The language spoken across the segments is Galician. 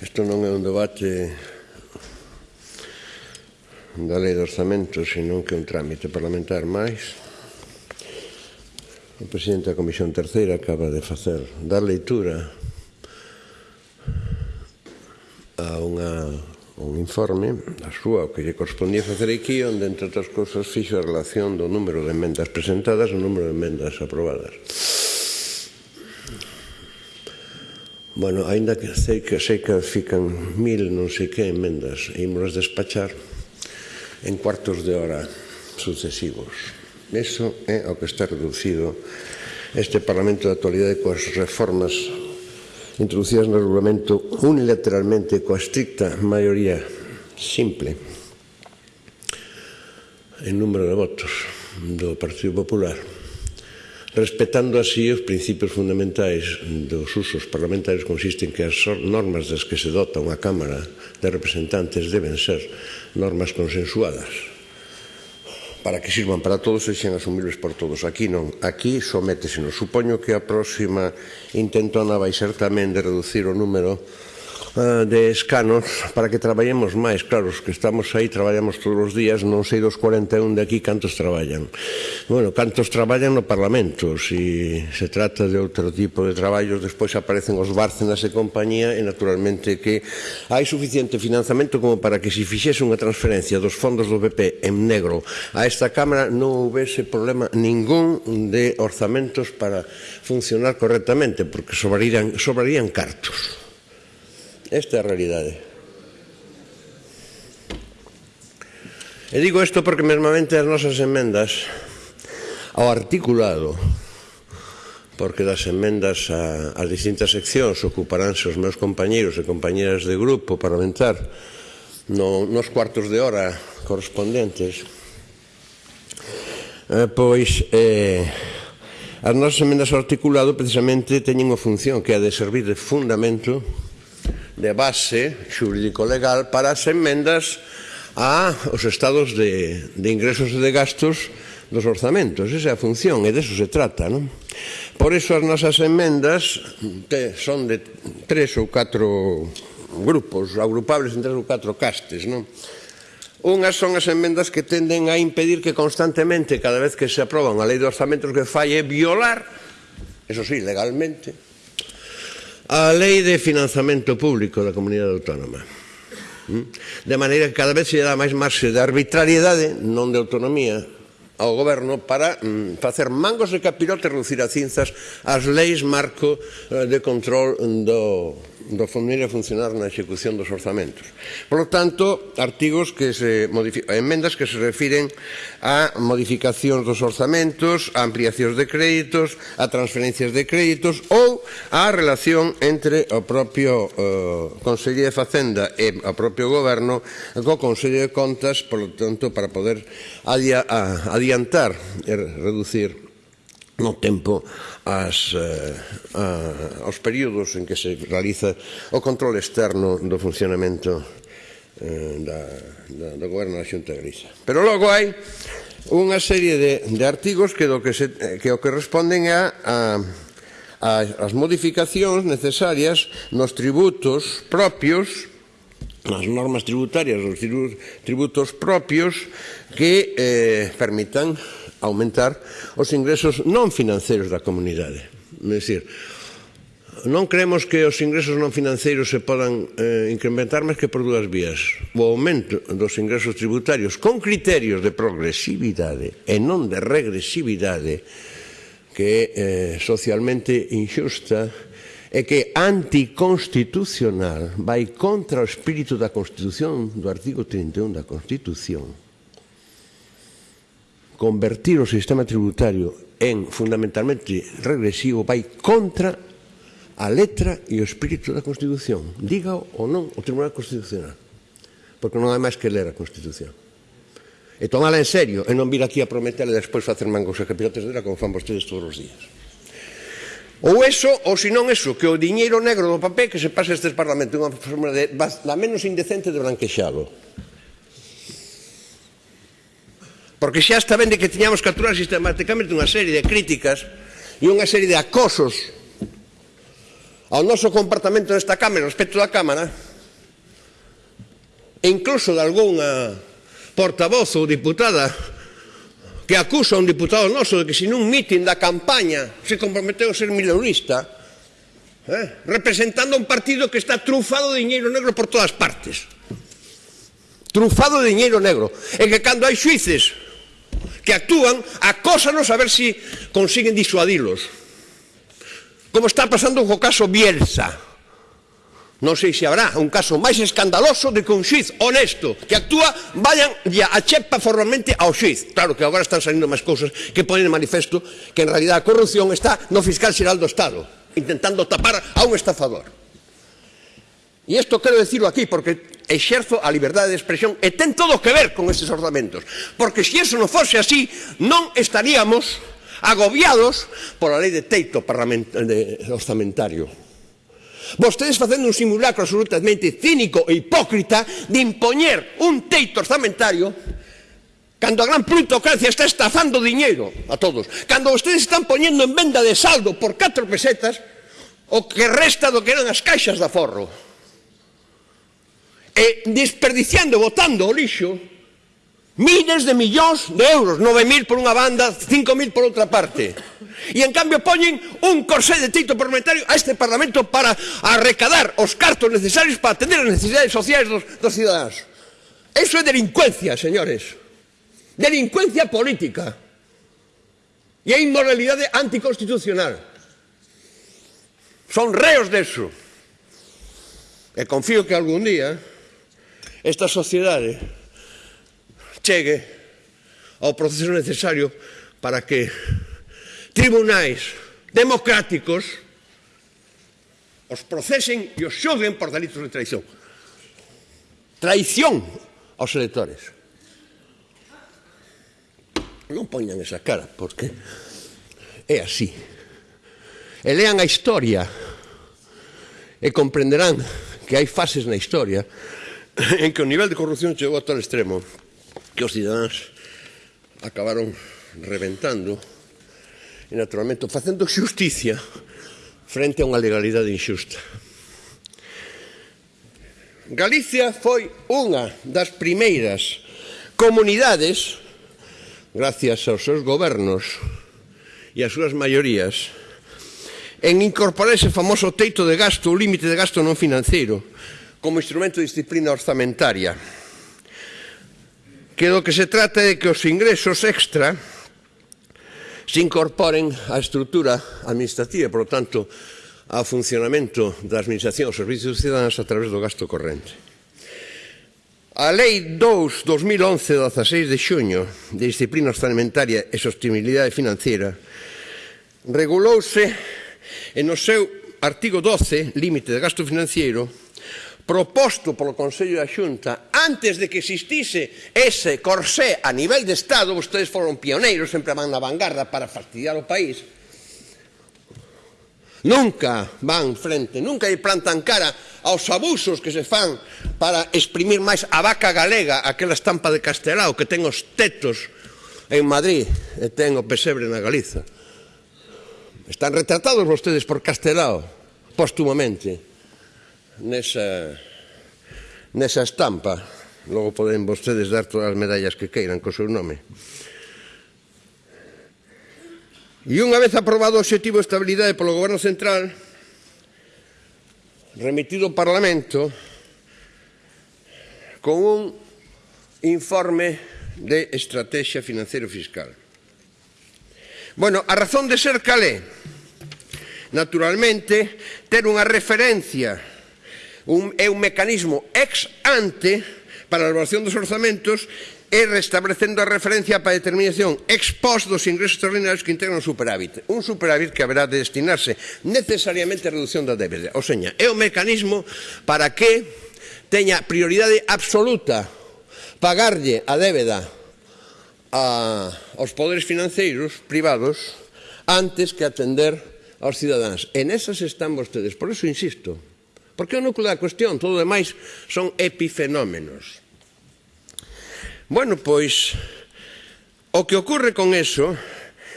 Isto non é un debate da lei de orzamento, senón que un trámite parlamentar máis. O presidente da Comisión Terceira acaba de facer dar leitura a unha, un informe a súa, o que lle correspondía facer aquí, onde, entre outras cousas, fixo a relación do número de emendas presentadas e o número de emendas aprobadas. Bueno, aínda que sei que sei que fican mil non sei que emendas e imos despachar en cuartos de hora sucesivos. Eso é o que está reducido este Parlamento de actualidade coas reformas introducidas no regulamento unilateralmente coa estricta maioría simple en número de votos do Partido Popular respetando así os principios fundamentais dos usos parlamentarios consisten que as normas das que se dota unha Cámara de Representantes deben ser normas consensuadas para que sirvan para todos e xen asumibles por todos. Aquí non, aquí sométesenos. Supoño que a próxima intentona vai ser tamén de reducir o número Ah, de escanos para que traballemos máis. Claro, os que estamos aí traballamos todos os días, non sei dos 41 de aquí cantos traballan. Bueno, cantos traballan no Parlamento, se si se trata de outro tipo de traballos, despois aparecen os Bárcenas e compañía e naturalmente que hai suficiente financiamento como para que se fixese unha transferencia dos fondos do PP en negro a esta Cámara non houvese problema ningún de orzamentos para funcionar correctamente, porque sobrarían, sobrarían cartos. Esta é a realidade. E digo isto porque mesmamente as nosas enmendas ao articulado porque das enmendas a, as distintas seccións ocuparánse os meus compañeiros e compañeras de grupo parlamentar no, nos cuartos de hora correspondentes eh, pois eh, as nosas emendas ao articulado precisamente teñen unha función que é de servir de fundamento de base xurídico-legal para as enmendas a os estados de, de ingresos e de gastos dos orzamentos. Esa é a función e deso se trata. Non? Por iso as nosas enmendas te, son de tres ou catro grupos, agrupables en tres ou catro castes. Non? Unhas son as enmendas que tenden a impedir que constantemente, cada vez que se aproba unha lei de orzamentos que falle, violar, eso sí, legalmente, a lei de financiamento público da comunidade autónoma. Hm? De maneira que cada vez se dá máis marxe de arbitrariedade, non de autonomía, ao goberno para mm, facer mangos de capirote reducir a cinzas as leis marco eh, de control do, do fundir a funcionar na execución dos orzamentos. Por lo tanto, artigos que se enmendas que se refiren a modificacións dos orzamentos, a ampliacións de créditos, a transferencias de créditos ou a relación entre o propio eh, Consello de Facenda e o propio goberno co Consello de Contas, por lo tanto, para poder adiar, adiar adiantar e reducir no tempo as, eh, a, aos períodos en que se realiza o control externo do funcionamento eh, da, da, do goberno da Xunta de Grisa. Pero logo hai unha serie de, de artigos que, do que, se, que o que responden a, a, a as modificacións necesarias nos tributos propios nas normas tributarias, os tributos propios que eh, permitan aumentar os ingresos non financeiros da comunidade. É dicir, non creemos que os ingresos non financeiros se podan eh, incrementar máis que por dúas vías. O aumento dos ingresos tributarios con criterios de progresividade e non de regresividade que é eh, socialmente injusta e que anticonstitucional vai contra o espírito da Constitución do artigo 31 da Constitución convertir o sistema tributario en fundamentalmente regresivo vai contra a letra e o espírito da Constitución. Diga ou non o Tribunal Constitucional. Porque non hai máis que ler a Constitución. E tomala en serio e non vir aquí a prometer e despois facer mangos e capirotes dela como fan vostedes todos os días. Ou eso, ou senón eso, que o diñeiro negro do papel que se pasa este Parlamento unha forma de, da menos indecente de branquexalo. Porque xa está ben de que tiñamos que aturar sistemáticamente unha serie de críticas e unha serie de acosos ao noso comportamento nesta Cámara, respecto da Cámara, e incluso de algunha portavoz ou diputada que acusa a un diputado noso de que sin un mitin da campaña se comprometeu a ser mileurista eh, representando un partido que está trufado de dinheiro negro por todas partes. Trufado de dinheiro negro. E que cando hai xuices que actúan, acósanos a ver si consiguen disuadilos. Como está pasando co caso Bielsa. Non sei se habrá un caso máis escandaloso de que un xiz honesto que actúa vayan e achepa formalmente ao xiz. Claro que agora están salindo máis cousas que ponen en manifesto que en realidad a corrupción está no fiscal xeral do Estado, intentando tapar a un estafador. E isto quero decirlo aquí porque exerzo a liberdade de expresión e ten todo que ver con estes orzamentos. Porque se iso non fose así non estaríamos agobiados pola lei de teito de orzamentario. Vostedes facendo un simulacro absolutamente cínico e hipócrita de impoñer un teito orzamentario cando a gran plutocracia está estafando diñeiro a todos cando vostedes están poñendo en venda de saldo por 4 pesetas o que resta do que eran as caixas de aforro e desperdiciando, botando o lixo, miles de millóns de euros, 9.000 por unha banda, 5.000 por outra parte. E en cambio poñen un corsé de tito parlamentario a este Parlamento para arrecadar os cartos necesarios para atender as necesidades sociais dos, dos cidadáns. Eso é delincuencia, señores. Delincuencia política. E é inmoralidade anticonstitucional. Son reos deso. E confío que algún día esta sociedade chegue ao proceso necesario para que tribunais democráticos os procesen e os xoguen por delitos de traición. Traición aos electores. Non poñan esa cara, porque é así. E lean a historia e comprenderán que hai fases na historia en que o nivel de corrupción chegou a tal extremo que os cidadáns acabaron reventando e naturalmente facendo xusticia frente a unha legalidade injusta. Galicia foi unha das primeiras comunidades, gracias aos seus gobernos e ás súas maiorías, en incorporar ese famoso teito de gasto, o límite de gasto non financeiro, como instrumento de disciplina orzamentaria que do que se trata é que os ingresos extra se incorporen á estrutura administrativa, por lo tanto, ao funcionamento da Administración aos Servicios Cidadanos a través do gasto corrente. A Lei 2 2011 16 de xuño de Disciplina Orçamentaria e Sostenibilidade Financiera regulouse en o seu artigo 12, límite de gasto financiero, proposto polo Consello da Xunta, antes de que existise ese corsé a nivel de Estado, vostedes foron pioneiros, sempre van na vanguarda para fastidiar o país, nunca van frente, nunca lle plantan cara aos abusos que se fan para exprimir máis a vaca galega, aquela estampa de Castelao que ten os tetos en Madrid e ten o pesebre na Galiza. Están retratados vostedes por Castelao, póstumamente nesa, nesa estampa. Logo poden vostedes dar todas as medallas que queiran co seu nome. E unha vez aprobado o objetivo de estabilidade polo Goberno Central, remitido ao Parlamento, con un informe de estrategia financiero fiscal. Bueno, a razón de ser calé, naturalmente, ter unha referencia un, é un mecanismo ex ante para a elaboración dos orzamentos e restablecendo a referencia para a determinación ex post dos ingresos extraordinarios que integran o superávit. Un superávit que haberá de destinarse necesariamente a reducción da débeda. O seña, é o mecanismo para que teña prioridade absoluta pagarlle a débeda a, aos poderes financeiros privados antes que atender aos cidadáns. En esas están vostedes. Por eso insisto, Porque o núcleo da cuestión, todo o demais son epifenómenos. Bueno, pois, o que ocorre con eso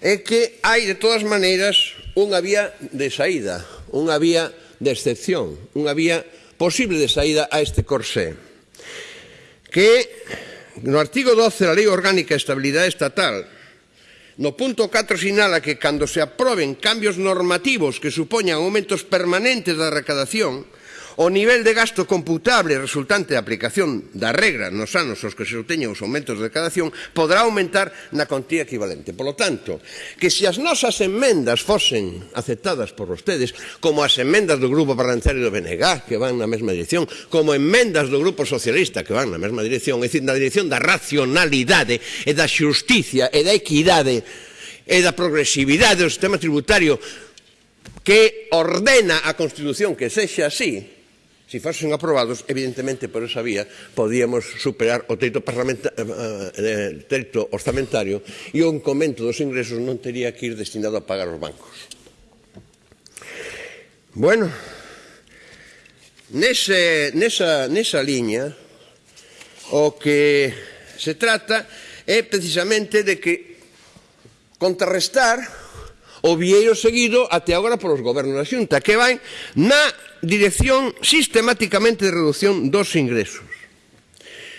é que hai, de todas maneiras, unha vía de saída, unha vía de excepción, unha vía posible de saída a este corsé. Que no artigo 12 da Lei Orgánica de Estabilidade Estatal No punto 4 sinala que cando se aproben cambios normativos que supoñan aumentos permanentes da recadación, O nivel de gasto computable resultante da aplicación da regra nos anos aos que se obteñen os aumentos de decadación poderá aumentar na contía equivalente. Por lo tanto, que se as nosas enmendas fosen aceptadas por vostedes, como as enmendas do Grupo Parlamentario do BNG, que van na mesma dirección, como enmendas do Grupo Socialista, que van na mesma dirección, é dicir, na dirección da racionalidade e da xusticia e da equidade e da progresividade do sistema tributario que ordena a Constitución que sexa así, Se fosen aprobados, evidentemente, por esa vía, podíamos superar o teito, eh, eh, eh, teito orzamentario e o incomento dos ingresos non tería que ir destinado a pagar os bancos. Bueno, nese, nesa, nesa liña, o que se trata é precisamente de que contrarrestar o vieiro seguido até agora polos gobernos da xunta, que vai na dirección sistemáticamente de reducción dos ingresos.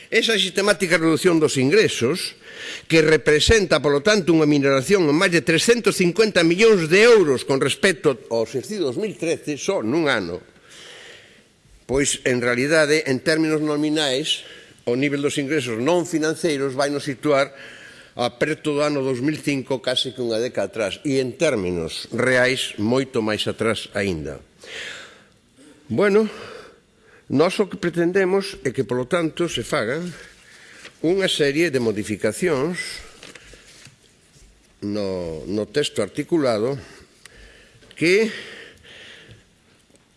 Esa sistemática reducción dos ingresos, que representa, por lo tanto, unha minoración en máis de 350 millóns de euros con respecto ao exercicio 2013, só nun ano, pois, en realidade, en términos nominais, o nivel dos ingresos non financeiros vai nos situar a preto do ano 2005 case que unha década atrás e en términos reais moito máis atrás aínda. Bueno, nós o que pretendemos é que, polo tanto, se fagan unha serie de modificacións no, no texto articulado que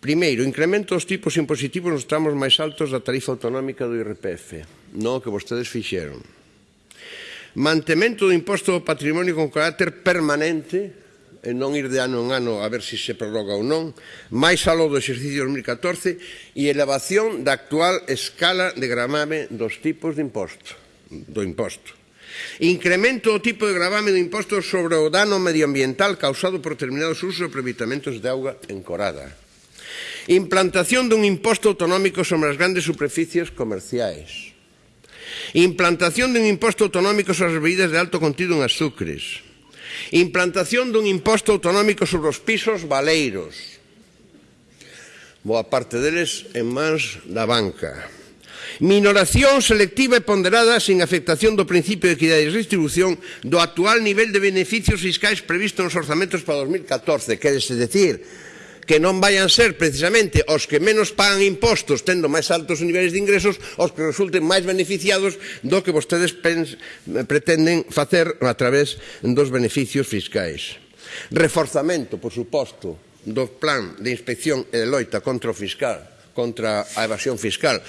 Primeiro, incremento os tipos impositivos nos tramos máis altos da tarifa autonómica do IRPF, non o que vostedes fixeron. Mantemento do imposto do patrimonio con carácter permanente e non ir de ano en ano a ver se se prorroga ou non, máis aló do exercicio 2014 e elevación da actual escala de gramame dos tipos de imposto, do imposto. Incremento o tipo de gravame do imposto sobre o dano medioambiental causado por determinados usos e aproveitamentos de auga encorada. Implantación dun imposto autonómico sobre as grandes superficies comerciais. Implantación dun imposto autonómico sobre as bebidas de alto contido en azúcares Implantación dun imposto autonómico sobre os pisos valeiros. Boa parte deles en mans da banca. Minoración selectiva e ponderada sin afectación do principio de equidade de distribución do actual nivel de beneficios fiscais previsto nos orzamentos para 2014, quérese decir, que non vayan ser precisamente os que menos pagan impostos tendo máis altos niveis de ingresos os que resulten máis beneficiados do que vostedes pretenden facer a través dos beneficios fiscais. Reforzamento, por suposto, do plan de inspección e de loita contra o fiscal, contra a evasión fiscal.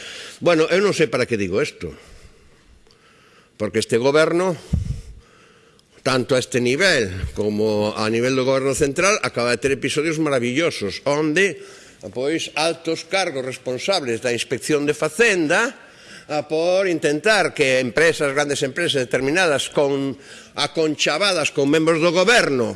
Bueno, eu non sei para que digo isto, porque este goberno tanto a este nivel como a nivel do goberno central acaba de ter episodios maravillosos onde pois altos cargos responsables da inspección de facenda a por intentar que empresas, grandes empresas determinadas con aconchavadas con membros do goberno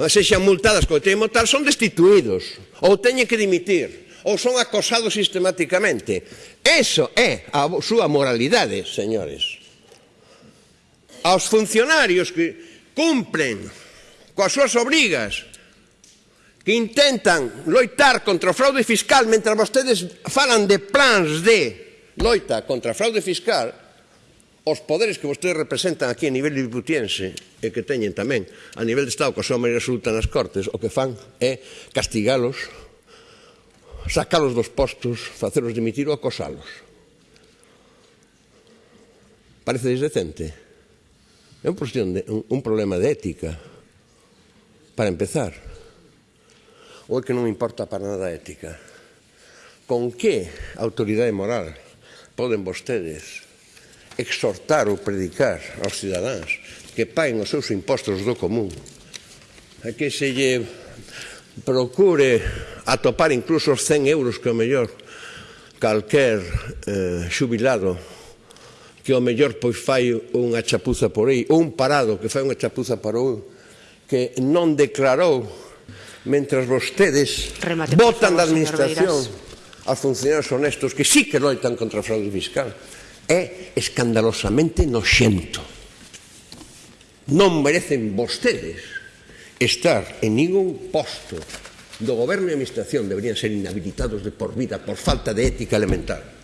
ah, sexan multadas co tema tal son destituídos ou teñen que dimitir ou son acosados sistemáticamente. Eso é a súa moralidade, señores aos funcionarios que cumpren coas súas obrigas, que intentan loitar contra o fraude fiscal mentre vostedes falan de plans de loita contra a fraude fiscal, os poderes que vostedes representan aquí a nivel diputiense e que teñen tamén a nivel de Estado, coa súa maioría absoluta nas Cortes, o que fan é castigalos, sacalos dos postos, facelos dimitir ou acosalos. Parece decente? É un, de, un, un problema de ética, para empezar. Ou é que non importa para nada a ética? Con que autoridade moral poden vostedes exhortar ou predicar aos cidadáns que paguen os seus impostos do común, a que se lle procure atopar incluso os 100 euros que o mellor calquer eh, xubilado que ao mellor pois fai unha chapuza por aí, ou un parado que fai unha chapuza para un que non declarou mentras vostedes Remate, votan favor, da administración aos funcionarios honestos que sí que loitan contra a fraude fiscal. É escandalosamente noxento. Non merecen vostedes estar en ningún posto do goberno e administración. Deberían ser inhabilitados de por vida por falta de ética elemental.